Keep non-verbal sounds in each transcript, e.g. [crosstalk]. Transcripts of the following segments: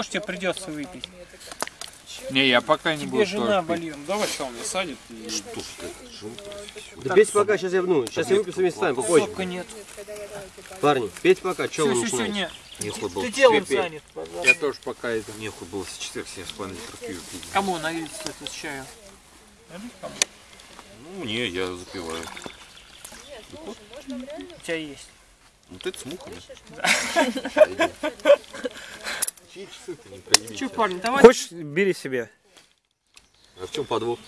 Может, тебе придется выпить. Не, я пока не Тебе буду жена тоже пить. болела. Давай, что он мне садит. И... Да пейте пока, сейчас я вну. Сейчас я выпью с вами станем, попозже. Сока нет. Парни, пейте пока, что вы все, все, начинаете? нет. Нехуй было Ты пить. занят. Я тоже пока это... Нехуй было с 4 7 с половиной пить. Кому налить это с чаю? Ну, не, я запиваю. У тебя есть. Вот это с мухами. Часы-то не? Че, парни, давай. Хочешь, бери себе. А в чем подвох?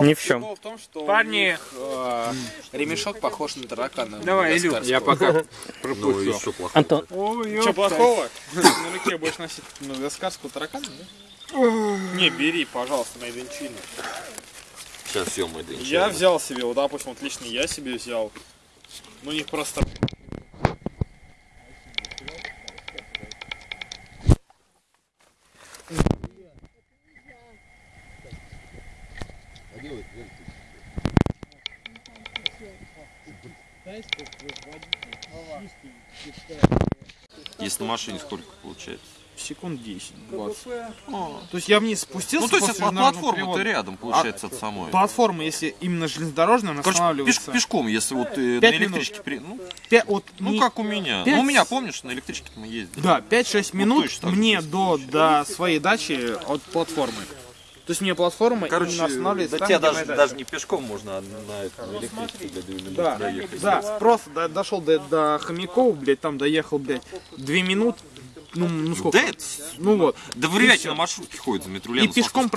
Ни в чем. В том, что Парни. них, э, ремешок похож на таракана. Давай, Илюх. Я пока Ну, пропустил. еще плохо. Антон, Что плохого? [laughs] На руке будешь носить мадагаскарского таракана, да? Не, бери, пожалуйста, на Эденчину. Сейчас съем день. Я взял себе, вот, допустим, вот лично я себе взял. Ну, у них просто... Если на машине сколько получается? Секунд 10-20. То есть я вниз спустился Ну, то есть от платформы ты рядом, получается, от самой. Платформа, если именно железнодорожная, она Короче, пеш- останавливается. пешком, если вот э, на Пять минут. электричке... при- Ну, Пя- вот ну, не- как у меня. пять- Ну, у меня, помнишь, на электричке мы ездили. Да, 5-6 Ну, минут же мне до, до своей дачи от платформы. То есть мне платформа Короче, именно останавливается до там, тебя даже, даже не пешком можно, а на, это, на электричке для 2 минуты Да, доехать. да, просто до- дошел до, до Хомякова, блядь, там доехал, блядь, 2 минут, ну, ну сколько? Да, это, Ну вот. да И вряд ли на маршрутке ходит за метро И пешком